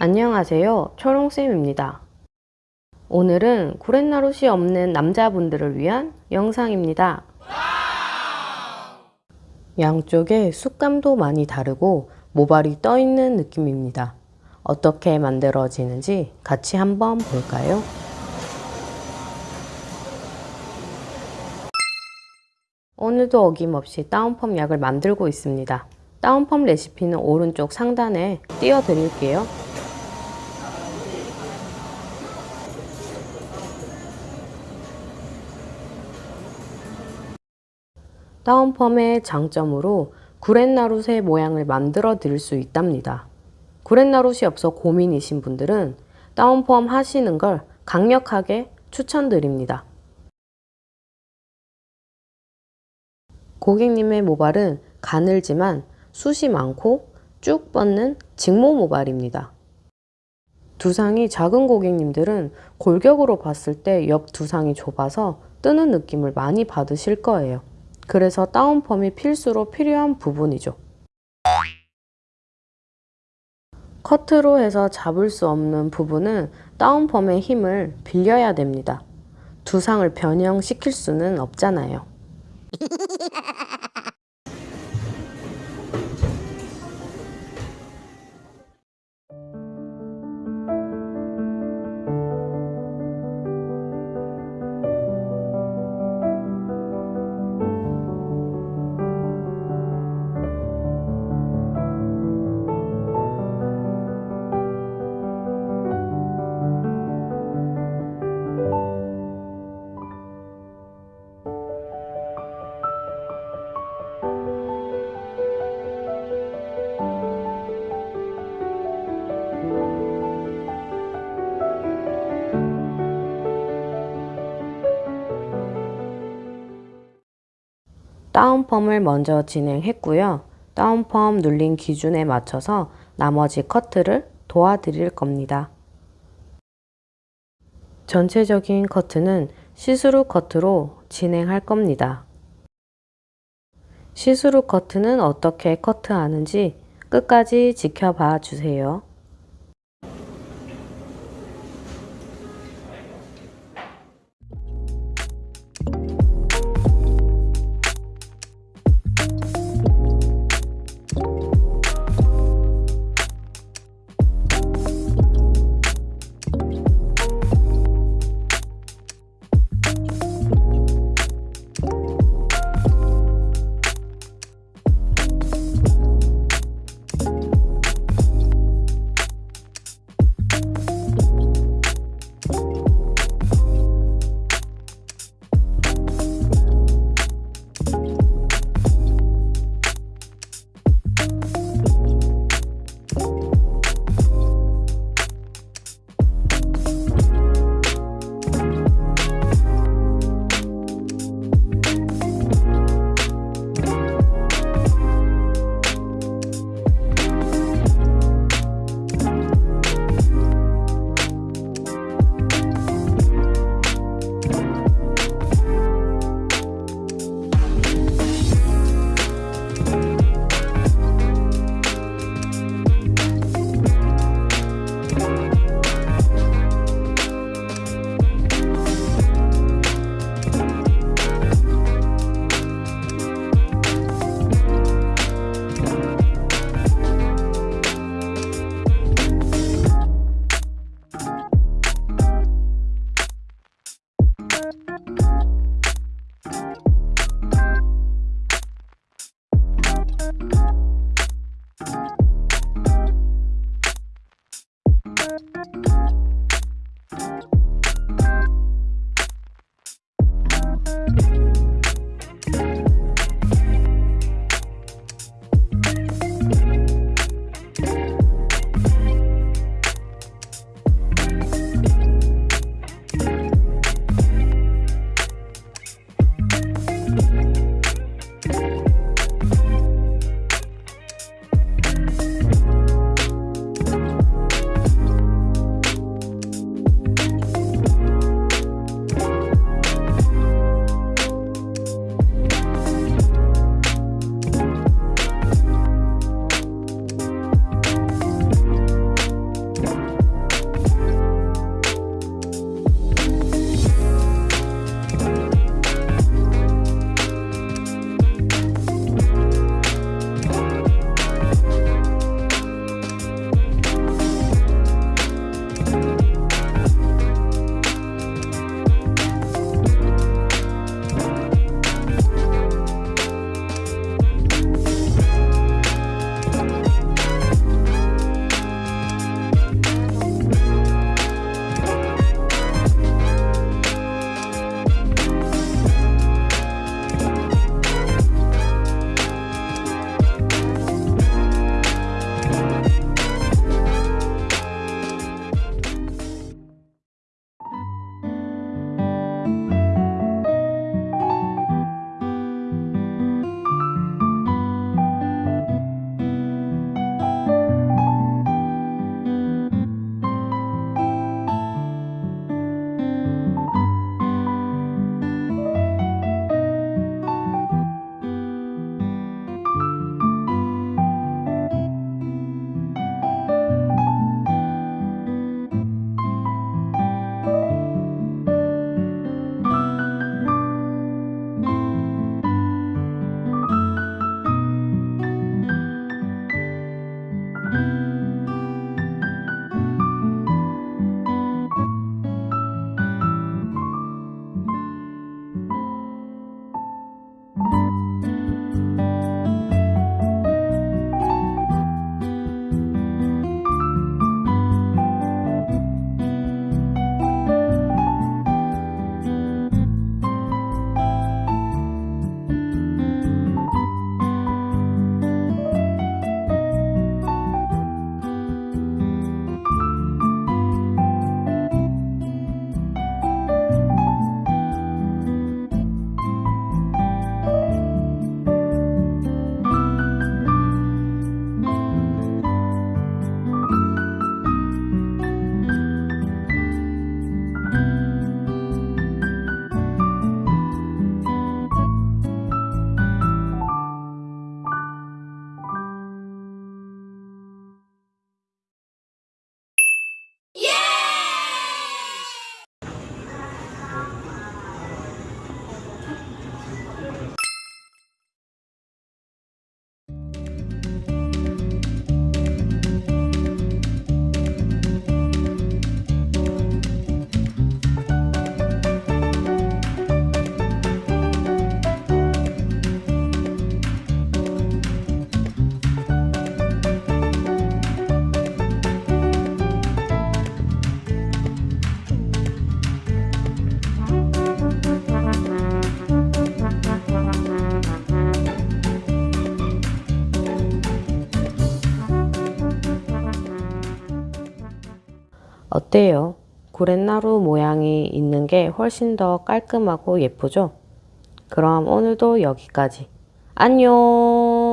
안녕하세요. 초롱쌤입니다. 오늘은 구렛나룻이 없는 남자분들을 위한 영상입니다. 양쪽에 쑥감도 많이 다르고 모발이 떠있는 느낌입니다. 어떻게 만들어지는지 같이 한번 볼까요? 오늘도 어김없이 다운펌 약을 만들고 있습니다. 다운펌 레시피는 오른쪽 상단에 띄워드릴게요. 다운펌의 장점으로 구렛나룻의 모양을 만들어 드릴 수 있답니다. 구렛나룻이 없어 고민이신 분들은 다운펌 하시는 걸 강력하게 추천드립니다. 고객님의 모발은 가늘지만 숱이 많고 쭉 뻗는 직모 모발입니다. 두상이 작은 고객님들은 골격으로 봤을 때 옆 두상이 좁아서 뜨는 느낌을 많이 받으실 거예요. 그래서 다운펌이 필수로 필요한 부분이죠. 커트로 해서 잡을 수 없는 부분은 다운펌의 힘을 빌려야 됩니다. 두상을 변형시킬 수는 없잖아요. down perm을 먼저 진행했고요. down perm 눌린 기준에 맞춰서 나머지 커트를 도와드릴 겁니다. 전체적인 커트는 시스루 커트로 진행할 겁니다. 시스루 커트는 어떻게 커트하는지 끝까지 지켜봐 주세요. 어때요? 구렛나루 모양이 있는 게 훨씬 더 깔끔하고 예쁘죠? 그럼 오늘도 여기까지. 안녕!